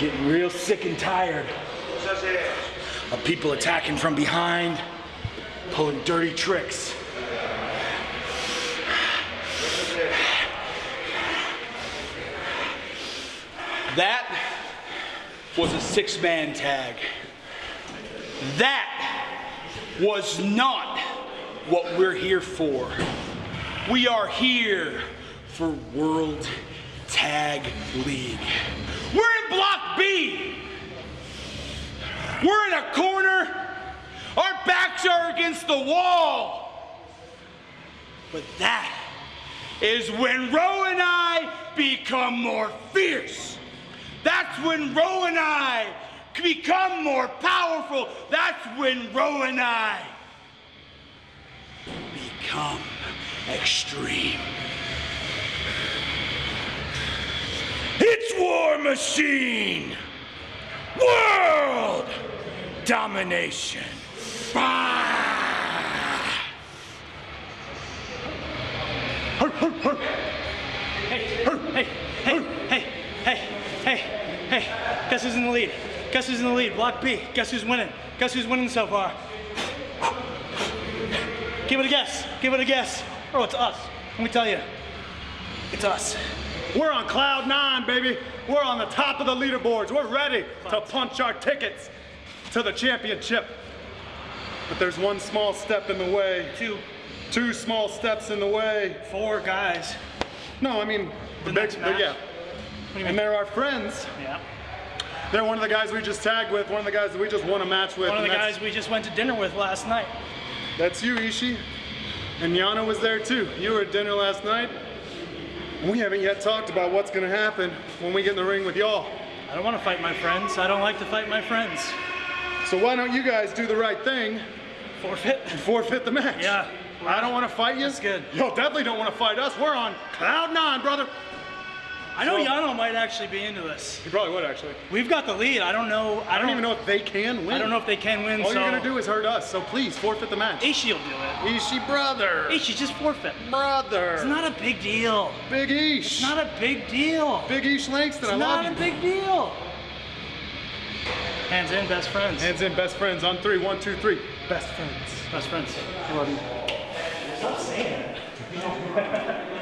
Getting real sick and tired of people attacking from behind, pulling dirty tricks. That was a six man tag. That was not what we're here for. We are here for World Tag League. We're in Block B. We're in a corner. Our backs are against the wall. But that is when Rowe and I become more fierce. That's when Rowe and I become more powerful. That's when Rowe and I become extreme. It's War Machine! World domination! Ah! Hey, hey, hey, hey, hey. Guess who's in the lead? Guess who's in the lead? Block B. Guess who's winning? Guess who's winning so far? Give it a guess. Give it a guess. Oh, it's us. Let me tell you. It's us. We're on cloud nine, baby. We're on the top of the leaderboards. We're ready to punch our tickets to the championship. But there's one small step in the way. Two, Two small steps in the way. four guys. No, I mean, the, The next match? yeah. What do you And they're our friends. Yeah. They're one of the guys we just tagged with, one of the guys that we just won a match with. One of the guys we just went to dinner with last night. That's you, Ishii. And Yano was there too. You were at dinner last night. We haven't yet talked about what's gonna happen when we get in the ring with y'all. I don't want to fight my friends. I don't like to fight my friends. So why don't you guys do the right thing Forfeit? and forfeit the match? Yeah. I don't want to fight you. That's good. Y'all definitely don't want to fight us. We're on cloud nine, brother. I know So- Yano might actually be into this. He probably would actually. We've got the lead. I don't know. I don't even know if they can win. I don't know if they can win. All so you're gonna do is hurt us. So please forfeit the match. Ishii will do it. Ishii, brother. Ishii, just forfeit. brother. It's not a big deal. Big Ish. It's not a big deal. Big Ish Langston. It's I not love a big deal. Hands in, best friends. Hands in, best friends on three. One, two, three. Best friends. Best friends. I love you. Stop saying that.